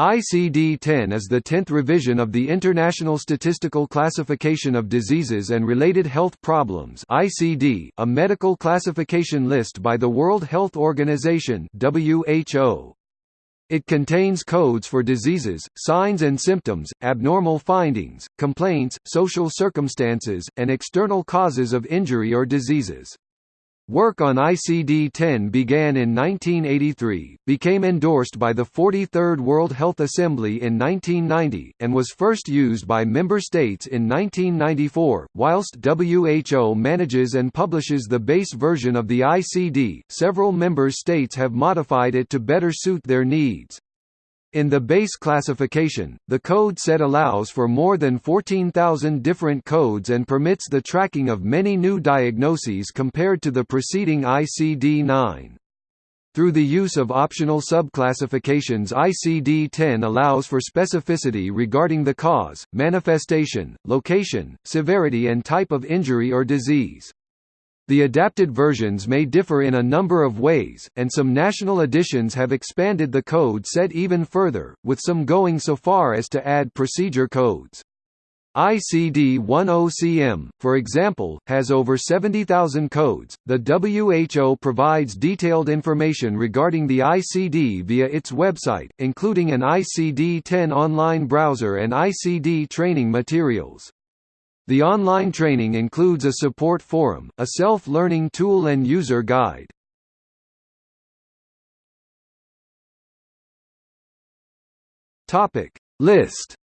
ICD-10 is the 10th revision of the International Statistical Classification of Diseases and Related Health Problems ICD, a medical classification list by the World Health Organization WHO. It contains codes for diseases, signs and symptoms, abnormal findings, complaints, social circumstances, and external causes of injury or diseases. Work on ICD-10 began in 1983, became endorsed by the 43rd World Health Assembly in 1990, and was first used by member states in 1994. Whilst WHO manages and publishes the base version of the ICD, several member states have modified it to better suit their needs. In the base classification, the code set allows for more than 14,000 different codes and permits the tracking of many new diagnoses compared to the preceding ICD-9. Through the use of optional subclassifications ICD-10 allows for specificity regarding the cause, manifestation, location, severity and type of injury or disease. The adapted versions may differ in a number of ways, and some national editions have expanded the code set even further, with some going so far as to add procedure codes. ICD-10-CM, for example, has over 70,000 codes. The WHO provides detailed information regarding the ICD via its website, including an ICD-10 online browser and ICD training materials. The online training includes a support forum, a self-learning tool and user guide. List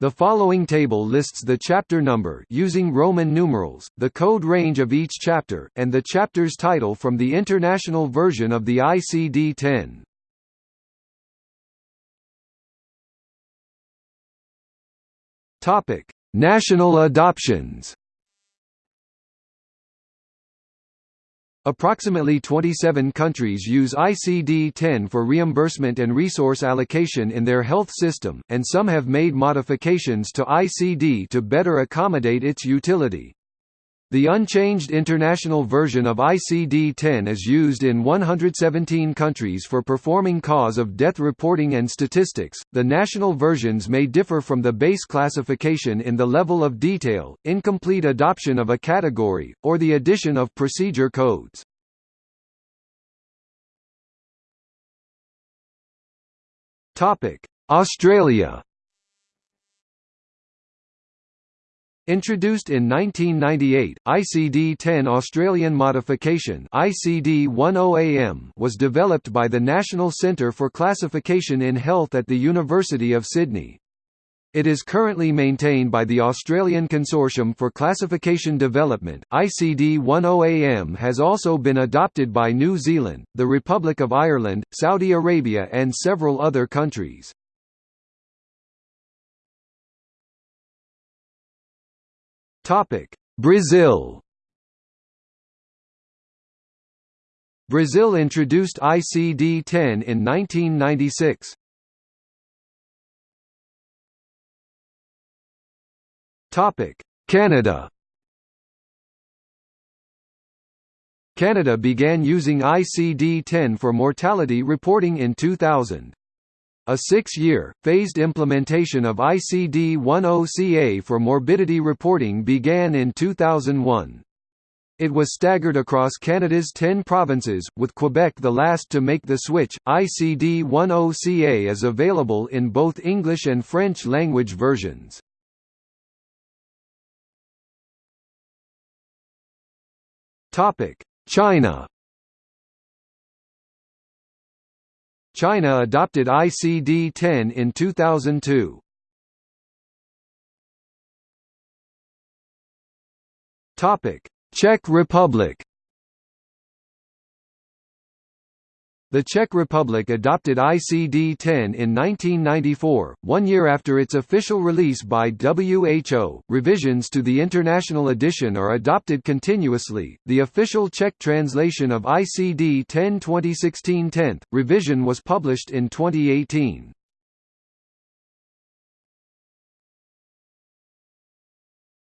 The following table lists the chapter number using Roman numerals, the code range of each chapter, and the chapter's title from the international version of the ICD-10. Topic: National adoptions. Approximately 27 countries use ICD-10 for reimbursement and resource allocation in their health system, and some have made modifications to ICD to better accommodate its utility. The unchanged international version of ICD-10 is used in 117 countries for performing cause of death reporting and statistics. The national versions may differ from the base classification in the level of detail, incomplete adoption of a category, or the addition of procedure codes. Topic: Australia Introduced in 1998, ICD-10 Australian modification ICD-10AM was developed by the National Centre for Classification in Health at the University of Sydney. It is currently maintained by the Australian Consortium for Classification Development. ICD-10AM has also been adopted by New Zealand, the Republic of Ireland, Saudi Arabia and several other countries. Topic: Brazil. Brazil introduced ICD-10 in 1996. Topic: Canada. Canada began using ICD-10 for mortality reporting in 2000. A six-year, phased implementation of ICD-10-CA for morbidity reporting began in 2001. It was staggered across Canada's 10 provinces, with Quebec the last to make the switch. ICD-10-CA is available in both English and French language versions. Topic: China China adopted ICD-10 in 2002. Topic: Czech Republic The Czech Republic adopted ICD-10 in 1994, one year after its official release by WHO. Revisions to the international edition are adopted continuously. The official Czech translation of ICD-10 2016 10th revision was published in 2018.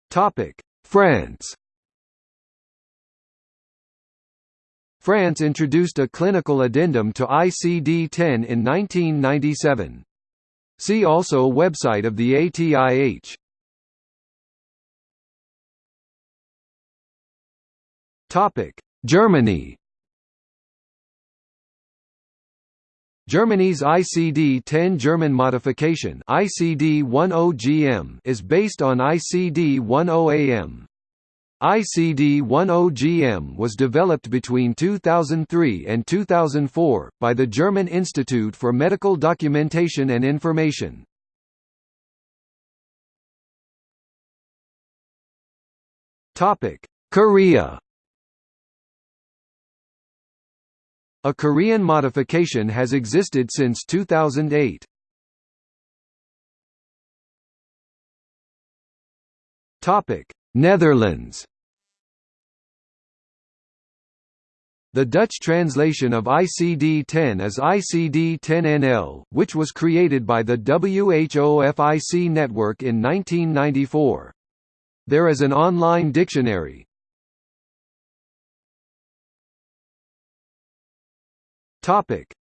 Topic: France France introduced a clinical addendum to ICD-10 in 1997. See also website of the ATIH. Topic: Germany. Germany's ICD-10 German modification ICD-10GM is based on ICD-10AM. ICD-10GM was developed between 2003 and 2004, by the German Institute for Medical Documentation and Information. Korea A Korean modification has existed since 2008. Netherlands The Dutch translation of ICD-10 is ICD-10-NL, which was created by the WHO-FIC network in 1994. There is an online dictionary.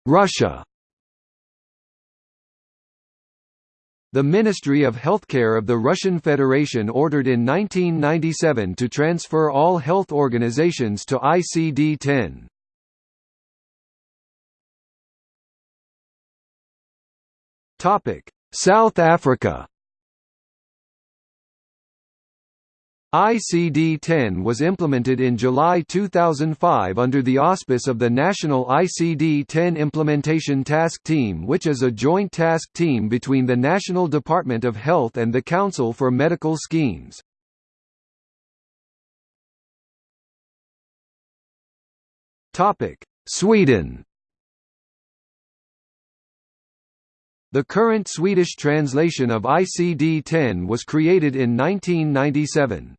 Russia The Ministry of Healthcare of the Russian Federation ordered in 1997 to transfer all health organizations to ICD-10. South Africa ICD-10 was implemented in July 2005 under the auspice of the National ICD-10 Implementation Task Team which is a joint task team between the National Department of Health and the Council for Medical Schemes. Sweden The current Swedish translation of ICD-10 was created in 1997.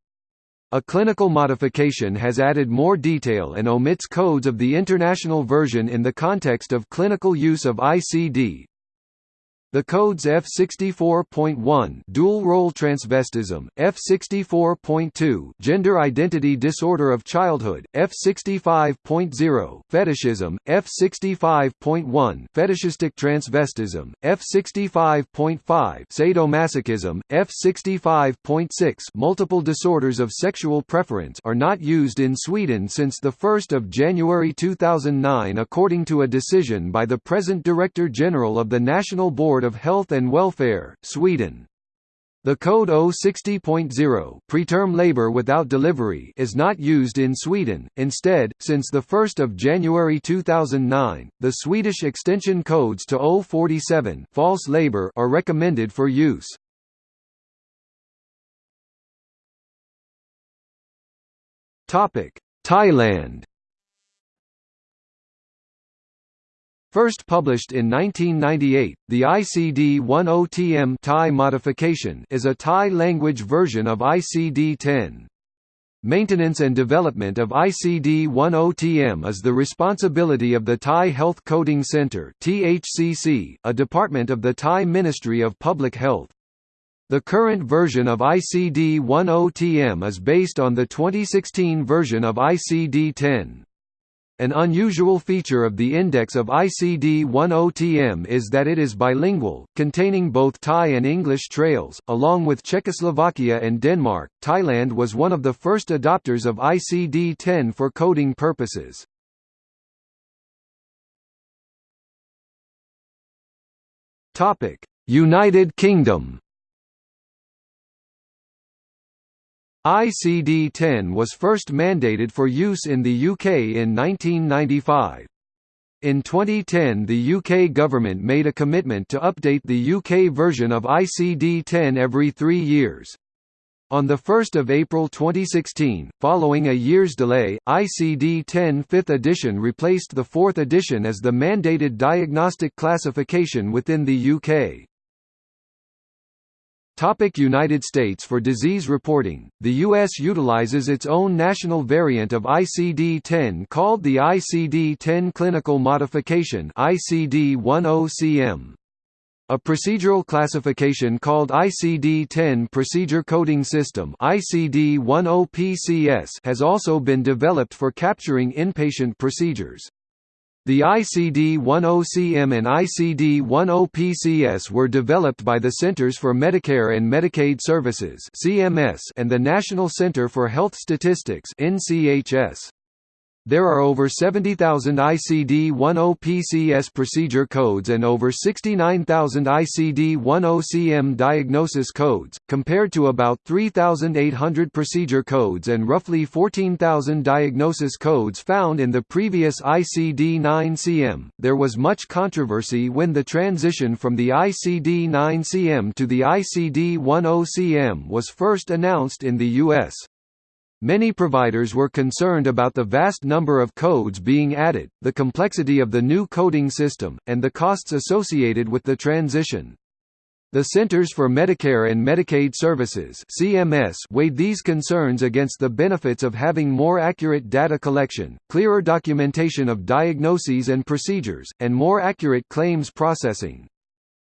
A clinical modification has added more detail and omits codes of the international version in the context of clinical use of ICD, the codes F64.1 dual role transvestism, F64.2 gender identity disorder of childhood, F65.0 fetishism, F65.1 fetishistic transvestism, F65.5 sadomasochism, F65.6 multiple disorders of sexual preference are not used in Sweden since the 1st of January 2009 according to a decision by the present Director General of the National Board Board of Health and Welfare, Sweden. The code 060.0 preterm labor without delivery is not used in Sweden. Instead, since the 1st of January 2009, the Swedish extension codes to 047 false labor are recommended for use. Topic: Thailand First published in 1998, the ICD-10TM Thai modification is a Thai language version of ICD-10. Maintenance and development of ICD-10TM is the responsibility of the Thai Health Coding Centre (THCC), a department of the Thai Ministry of Public Health. The current version of ICD-10TM is based on the 2016 version of ICD-10. An unusual feature of the index of ICD-10TM is that it is bilingual, containing both Thai and English trails. Along with Czechoslovakia and Denmark, Thailand was one of the first adopters of ICD-10 for coding purposes. Topic: United Kingdom ICD-10 was first mandated for use in the UK in 1995. In 2010 the UK government made a commitment to update the UK version of ICD-10 every three years. On 1 April 2016, following a year's delay, ICD-10 5th edition replaced the 4th edition as the mandated diagnostic classification within the UK. Topic United States For disease reporting, the U.S. utilizes its own national variant of ICD-10 called the ICD-10 Clinical Modification ICD-10-CM. A procedural classification called ICD-10 Procedure Coding System ICD-10 has also been developed for capturing inpatient procedures. The ICD-10CM and ICD-10PCS were developed by the Centers for Medicare and Medicaid Services (CMS) and the National Center for Health Statistics (NCHS). There are over 70,000 ICD-10-PCS procedure codes and over 69,000 ICD-10-CM diagnosis codes, compared to about 3,800 procedure codes and roughly 14,000 diagnosis codes found in the previous ICD-9-CM. There was much controversy when the transition from the ICD-9-CM to the ICD-10-CM was first announced in the U.S. Many providers were concerned about the vast number of codes being added, the complexity of the new coding system, and the costs associated with the transition. The Centers for Medicare and Medicaid Services (CMS) weighed these concerns against the benefits of having more accurate data collection, clearer documentation of diagnoses and procedures, and more accurate claims processing.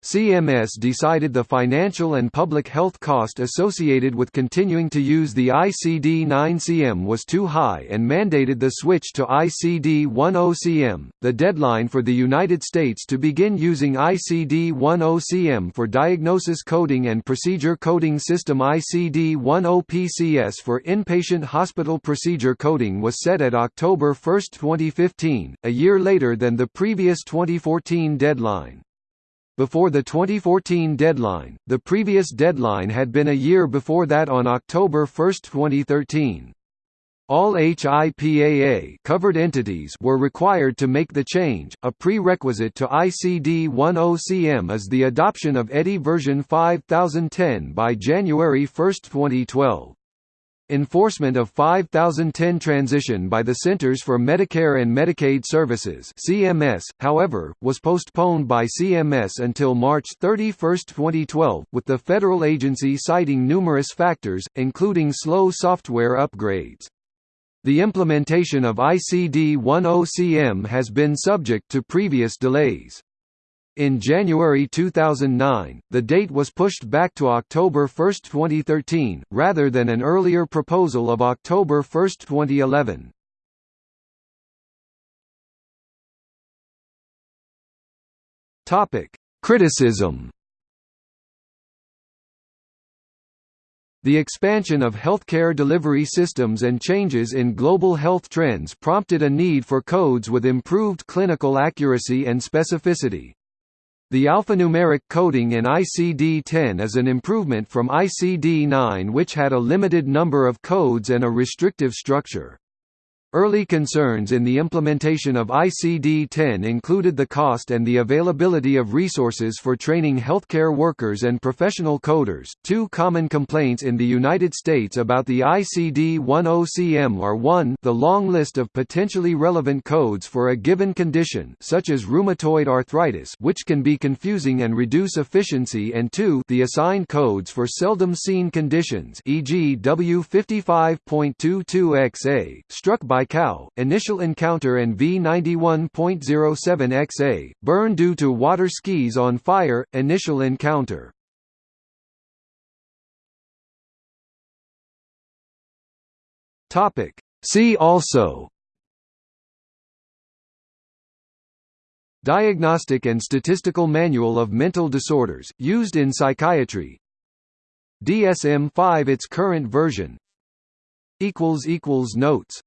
CMS decided the financial and public health cost associated with continuing to use the ICD-9-CM was too high and mandated the switch to ICD-10-CM. The deadline for the United States to begin using ICD-10-CM for diagnosis coding and procedure coding system ICD-10-PCS for inpatient hospital procedure coding was set at October 1, 2015, a year later than the previous 2014 deadline. Before the 2014 deadline, the previous deadline had been a year before that on October 1, 2013. All HIPAA covered entities were required to make the change. A prerequisite to ICD-10-CM is the adoption of EDI version 5010 by January 1, 2012. Enforcement of 5010 transition by the Centers for Medicare and Medicaid Services (CMS), however, was postponed by CMS until March 31, 2012, with the federal agency citing numerous factors, including slow software upgrades. The implementation of ICD-10-CM has been subject to previous delays. In January 2009, the date was pushed back to October 1, 2013, rather than an earlier proposal of October 1, 2011. Topic: Criticism. The expansion of healthcare delivery systems and changes in global health trends prompted a need for codes with improved clinical accuracy and specificity. The alphanumeric coding in ICD-10 is an improvement from ICD-9 which had a limited number of codes and a restrictive structure. Early concerns in the implementation of ICD-10 included the cost and the availability of resources for training healthcare workers and professional coders. Two common complaints in the United States about the ICD-10-CM are 1, the long list of potentially relevant codes for a given condition, such as rheumatoid arthritis, which can be confusing and reduce efficiency, and 2, the assigned codes for seldom seen conditions, e.g. W55.22XA, struck by ICAO, Initial Encounter and V91.07XA, burn due to water skis on fire, Initial Encounter. See also. Diagnostic and Statistical Manual of Mental Disorders, used in psychiatry. DSM-5 its current version. Notes